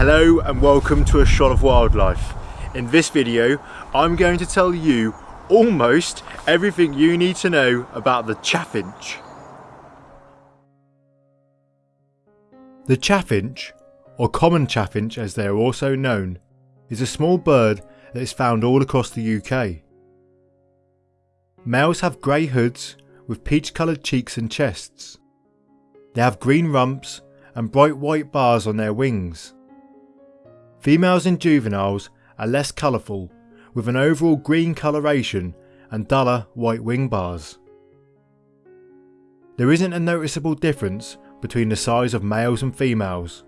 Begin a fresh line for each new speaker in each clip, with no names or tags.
Hello and welcome to A Shot of Wildlife. In this video, I'm going to tell you almost everything you need to know about the chaffinch. The chaffinch, or common chaffinch as they are also known, is a small bird that is found all across the UK. Males have grey hoods with peach coloured cheeks and chests. They have green rumps and bright white bars on their wings. Females and juveniles are less colourful with an overall green coloration and duller white wing bars. There isn't a noticeable difference between the size of males and females.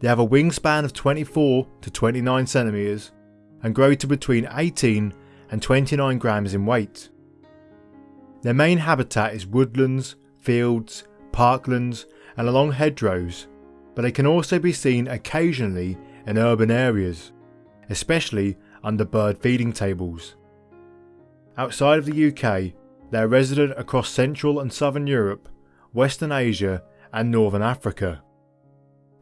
They have a wingspan of 24 to 29 centimeters and grow to between 18 and 29 grams in weight. Their main habitat is woodlands, fields, parklands and along hedgerows, but they can also be seen occasionally in urban areas, especially under bird feeding tables. Outside of the UK, they are resident across Central and Southern Europe, Western Asia and Northern Africa.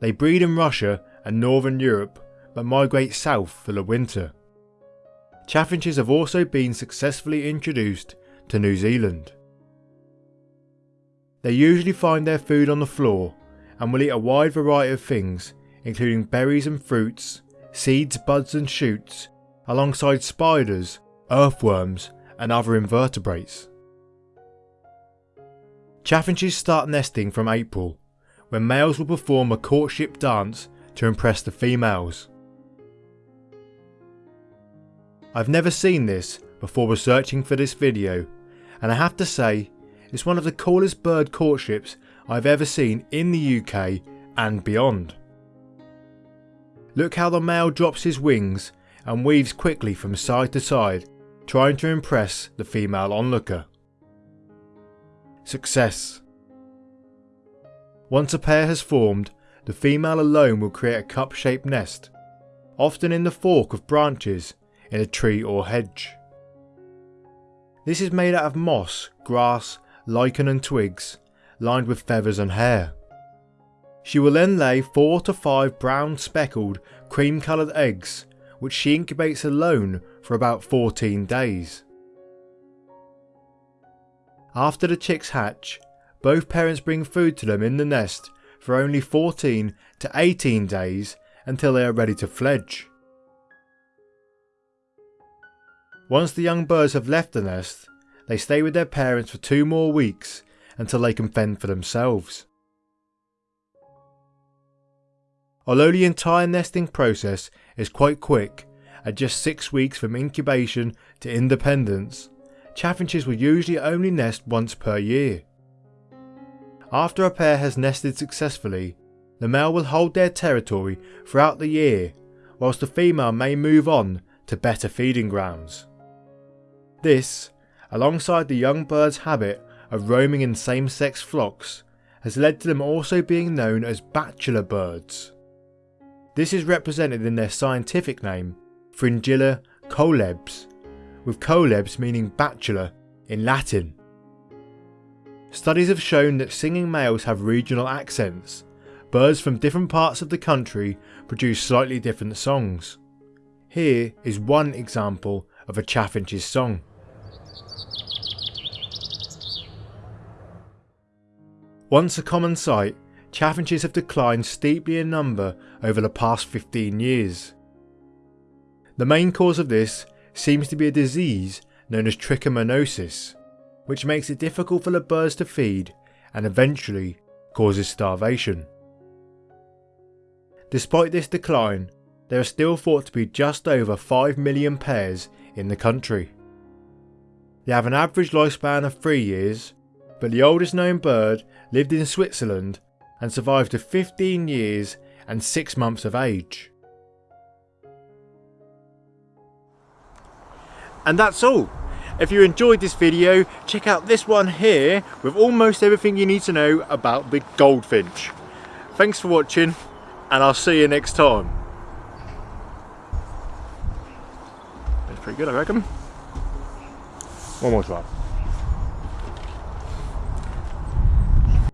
They breed in Russia and Northern Europe but migrate south for the winter. Chaffinches have also been successfully introduced to New Zealand. They usually find their food on the floor and will eat a wide variety of things including berries and fruits, seeds, buds and shoots, alongside spiders, earthworms and other invertebrates. Chaffinches start nesting from April, when males will perform a courtship dance to impress the females. I've never seen this before researching for this video and I have to say it's one of the coolest bird courtships I've ever seen in the UK and beyond. Look how the male drops his wings and weaves quickly from side to side trying to impress the female onlooker. Success Once a pair has formed, the female alone will create a cup-shaped nest, often in the fork of branches in a tree or hedge. This is made out of moss, grass, lichen and twigs, lined with feathers and hair. She will then lay 4 to 5 brown speckled cream coloured eggs which she incubates alone for about 14 days. After the chicks hatch, both parents bring food to them in the nest for only 14 to 18 days until they are ready to fledge. Once the young birds have left the nest, they stay with their parents for two more weeks until they can fend for themselves. Although the entire nesting process is quite quick, at just 6 weeks from incubation to independence, chaffinches will usually only nest once per year. After a pair has nested successfully, the male will hold their territory throughout the year, whilst the female may move on to better feeding grounds. This, alongside the young bird's habit of roaming in same-sex flocks, has led to them also being known as bachelor birds. This is represented in their scientific name, Fringilla coelebs, with coelebs meaning bachelor in Latin. Studies have shown that singing males have regional accents. Birds from different parts of the country produce slightly different songs. Here is one example of a chaffinch's song. Once a common sight, chaffinches have declined steeply in number over the past 15 years. The main cause of this seems to be a disease known as trichomoniasis, which makes it difficult for the birds to feed and eventually causes starvation. Despite this decline, there are still thought to be just over 5 million pairs in the country. They have an average lifespan of 3 years, but the oldest known bird lived in Switzerland and survived to 15 years and 6 months of age. And that's all. If you enjoyed this video, check out this one here with almost everything you need to know about the goldfinch. Thanks for watching and I'll see you next time. That's pretty good I reckon. One more try.